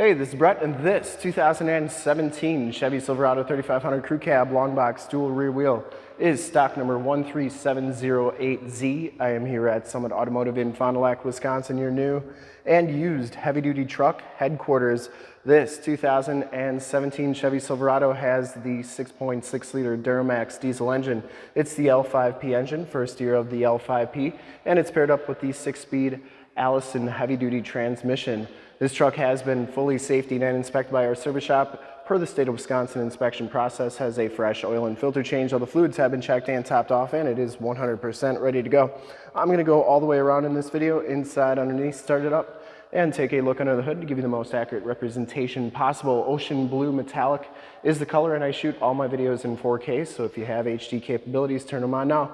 Hey, this is Brett, and this 2017 Chevy Silverado 3500 Crew Cab Long Box Dual Rear Wheel is stock number 13708Z. I am here at Summit Automotive in Fond du Lac, Wisconsin, your new and used heavy-duty truck headquarters. This 2017 Chevy Silverado has the 6.6-liter Duramax diesel engine. It's the L5P engine, first year of the L5P, and it's paired up with the six-speed Allison heavy-duty transmission. This truck has been fully safety and inspected by our service shop. Per the state of Wisconsin inspection process, has a fresh oil and filter change. All the fluids have been checked and topped off, and it is 100% ready to go. I'm gonna go all the way around in this video, inside, underneath, start it up, and take a look under the hood to give you the most accurate representation possible. Ocean blue metallic is the color, and I shoot all my videos in 4K, so if you have HD capabilities, turn them on now.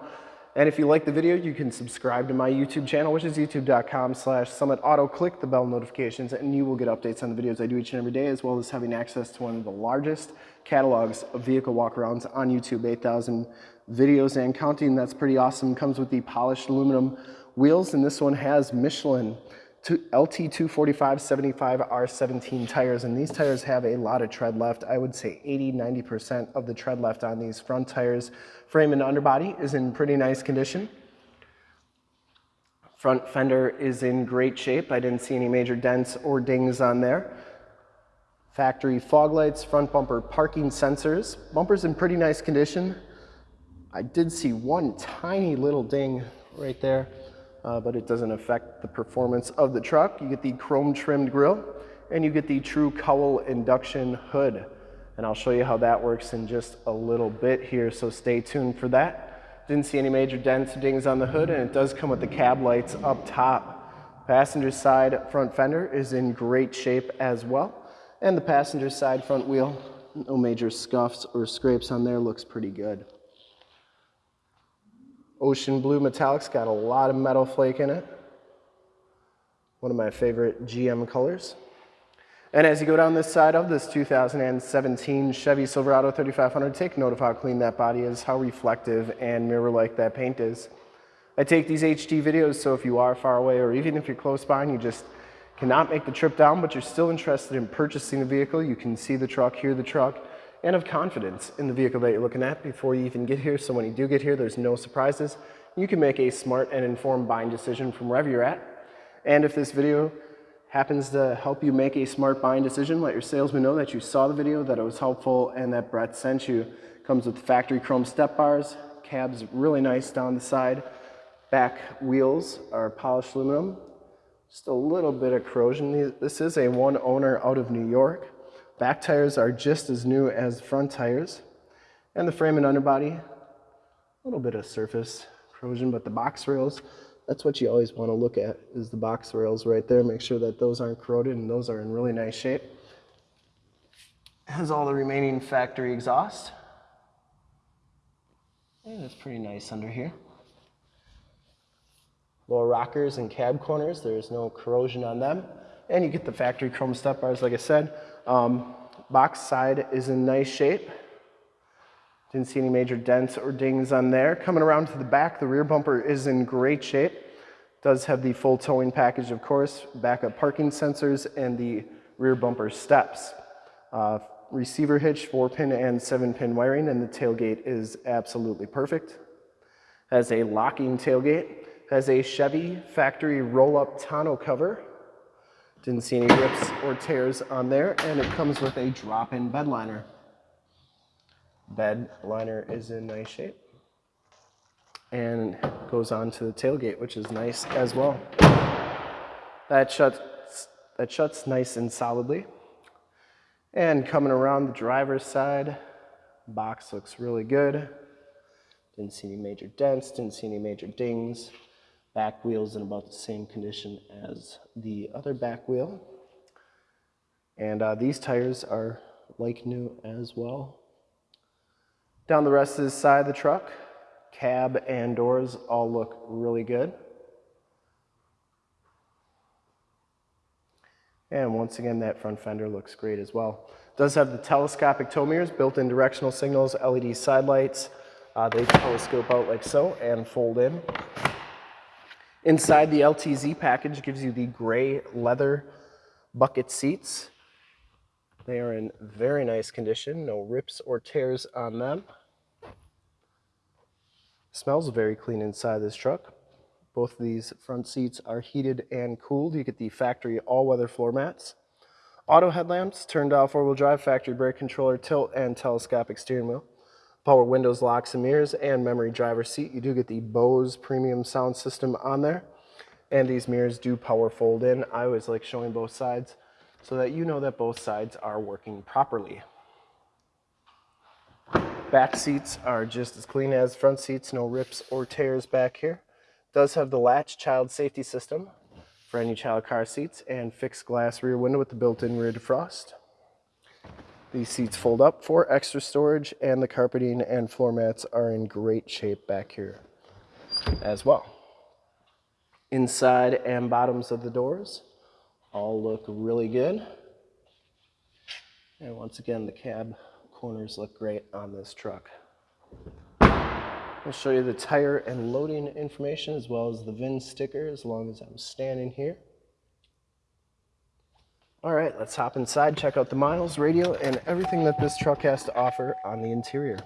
And if you like the video, you can subscribe to my YouTube channel, which is youtube.com slash summitauto. Click the bell notifications and you will get updates on the videos I do each and every day, as well as having access to one of the largest catalogs of vehicle walkarounds on YouTube, 8,000 videos and counting. That's pretty awesome. Comes with the polished aluminum wheels, and this one has Michelin LT245 75 R17 tires, and these tires have a lot of tread left. I would say 80, 90% of the tread left on these front tires. Frame and underbody is in pretty nice condition. Front fender is in great shape. I didn't see any major dents or dings on there. Factory fog lights, front bumper parking sensors. Bumper's in pretty nice condition. I did see one tiny little ding right there uh, but it doesn't affect the performance of the truck. You get the chrome trimmed grille and you get the true cowl induction hood. And I'll show you how that works in just a little bit here, so stay tuned for that. Didn't see any major dents or dings on the hood, and it does come with the cab lights up top. Passenger side front fender is in great shape as well. And the passenger side front wheel, no major scuffs or scrapes on there, looks pretty good. Ocean Blue Metallic's got a lot of metal flake in it. One of my favorite GM colors. And as you go down this side of this 2017 Chevy Silverado 3500, take note of how clean that body is, how reflective and mirror-like that paint is. I take these HD videos so if you are far away or even if you're close by and you just cannot make the trip down but you're still interested in purchasing a vehicle, you can see the truck, hear the truck, and have confidence in the vehicle that you're looking at before you even get here. So when you do get here, there's no surprises. You can make a smart and informed buying decision from wherever you're at. And if this video happens to help you make a smart buying decision, let your salesman know that you saw the video, that it was helpful, and that Brett sent you. Comes with factory chrome step bars, cab's really nice down the side. Back wheels are polished aluminum. Just a little bit of corrosion. This is a one owner out of New York. Back tires are just as new as front tires. And the frame and underbody, a little bit of surface corrosion, but the box rails, that's what you always want to look at, is the box rails right there. Make sure that those aren't corroded and those are in really nice shape. Has all the remaining factory exhaust. And it's pretty nice under here. Lower rockers and cab corners, there's no corrosion on them. And you get the factory chrome step bars, like I said. Um, box side is in nice shape. Didn't see any major dents or dings on there. Coming around to the back, the rear bumper is in great shape. Does have the full towing package, of course, backup parking sensors, and the rear bumper steps. Uh, receiver hitch, four pin and seven pin wiring, and the tailgate is absolutely perfect. Has a locking tailgate, has a Chevy factory roll-up tonneau cover, didn't see any rips or tears on there, and it comes with a drop-in bed liner. Bed liner is in nice shape. And goes on to the tailgate, which is nice as well. That shuts, that shuts nice and solidly. And coming around the driver's side, box looks really good. Didn't see any major dents, didn't see any major dings. Back wheel's in about the same condition as the other back wheel. And uh, these tires are like new as well. Down the rest of the side of the truck, cab and doors all look really good. And once again, that front fender looks great as well. Does have the telescopic tow mirrors, built-in directional signals, LED side lights. Uh, they telescope out like so and fold in. Inside the LTZ package gives you the gray leather bucket seats. They are in very nice condition, no rips or tears on them. Smells very clean inside this truck. Both these front seats are heated and cooled. You get the factory all-weather floor mats. Auto headlamps, turned off four-wheel drive, factory brake controller, tilt and telescopic steering wheel. Power windows, locks and mirrors, and memory driver seat. You do get the Bose premium sound system on there. And these mirrors do power fold in. I always like showing both sides so that you know that both sides are working properly. Back seats are just as clean as front seats, no rips or tears back here. Does have the latch child safety system for any child car seats and fixed glass rear window with the built-in rear defrost. These seats fold up for extra storage and the carpeting and floor mats are in great shape back here as well. Inside and bottoms of the doors all look really good. And once again, the cab corners look great on this truck. I'll show you the tire and loading information as well as the VIN sticker as long as I'm standing here. All right, let's hop inside, check out the miles, radio, and everything that this truck has to offer on the interior.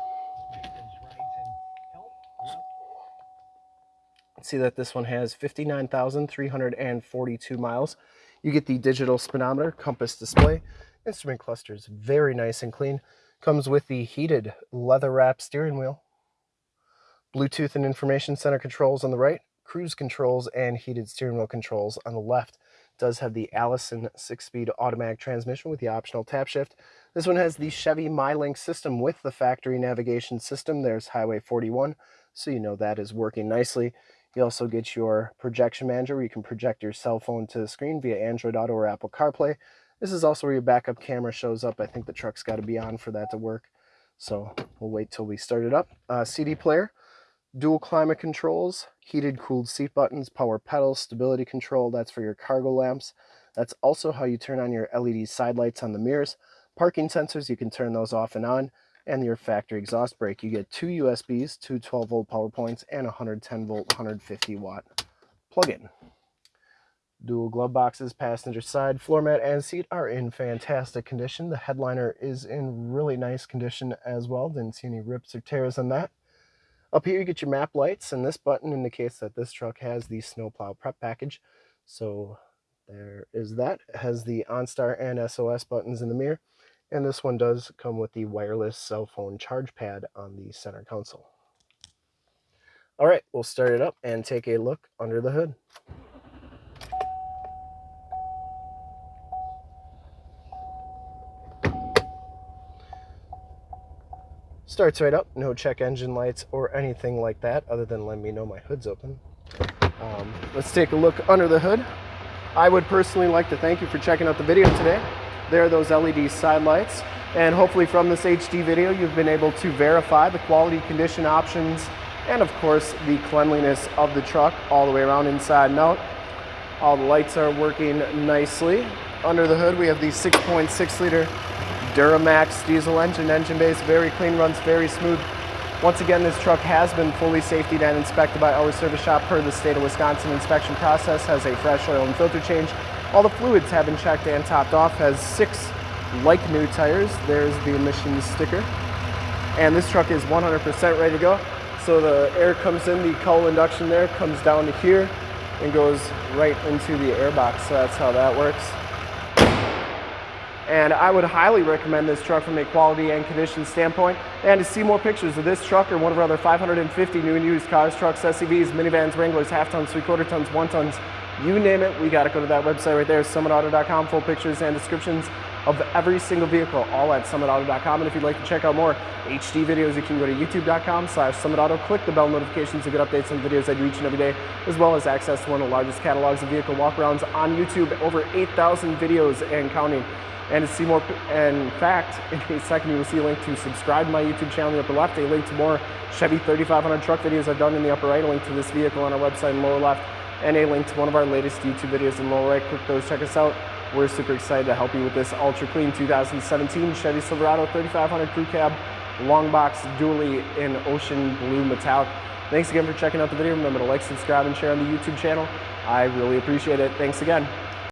See that this one has 59,342 miles. You get the digital speedometer, compass display, instrument clusters, very nice and clean. Comes with the heated leather wrap steering wheel, Bluetooth and information center controls on the right, cruise controls and heated steering wheel controls on the left. Does have the Allison six-speed automatic transmission with the optional tap shift. This one has the Chevy MyLink system with the factory navigation system. There's Highway 41, so you know that is working nicely. You also get your projection manager where you can project your cell phone to the screen via Android Auto or Apple CarPlay. This is also where your backup camera shows up. I think the truck's got to be on for that to work. So we'll wait till we start it up. Uh, CD player, dual climate controls, heated cooled seat buttons, power pedals, stability control. That's for your cargo lamps. That's also how you turn on your LED side lights on the mirrors. Parking sensors, you can turn those off and on and your factory exhaust brake. You get two USBs, two 12 volt power points, and a 110 volt, 150 watt plug-in. Dual glove boxes, passenger side, floor mat, and seat are in fantastic condition. The headliner is in really nice condition as well. Didn't see any rips or tears on that. Up here you get your map lights, and this button indicates that this truck has the snowplow prep package. So there is that. It has the OnStar and SOS buttons in the mirror. And this one does come with the wireless cell phone charge pad on the center console. All right, we'll start it up and take a look under the hood. Starts right up, no check engine lights or anything like that other than letting me know my hood's open. Um, let's take a look under the hood. I would personally like to thank you for checking out the video today. There are those LED side lights. And hopefully from this HD video, you've been able to verify the quality condition options and of course the cleanliness of the truck all the way around inside and out. All the lights are working nicely. Under the hood, we have the 6.6 liter Duramax diesel engine, engine base, very clean, runs very smooth. Once again, this truck has been fully safety and inspected by our service shop per the state of Wisconsin inspection process, has a fresh oil and filter change, all the fluids have been checked and topped off, has six like new tires. There's the emissions sticker. And this truck is 100% ready to go. So the air comes in, the cowl induction there comes down to here and goes right into the airbox. So that's how that works. And I would highly recommend this truck from a quality and condition standpoint. And to see more pictures of this truck or one of our other 550 new and used cars, trucks, SUVs, minivans, Wranglers, half tons, three quarter tons, one tons, you name it, we got to go to that website right there, summitauto.com, full pictures and descriptions of every single vehicle, all at summitauto.com. And if you'd like to check out more HD videos, you can go to youtube.com slash summitauto, click the bell notifications to get updates on videos I do each and every day, as well as access to one of the largest catalogs of vehicle walkarounds on YouTube, over 8,000 videos and counting. And to see more, in fact, in a second you will see a link to subscribe to my YouTube channel in the upper left, a link to more Chevy 3500 truck videos I've done in the upper right, a link to this vehicle on our website in the lower left, and a link to one of our latest YouTube videos in the lower right. Click those, check us out. We're super excited to help you with this ultra clean 2017 Chevy Silverado 3500 Crew Cab long box dually in ocean blue metallic. Thanks again for checking out the video. Remember to like, subscribe, and share on the YouTube channel. I really appreciate it. Thanks again.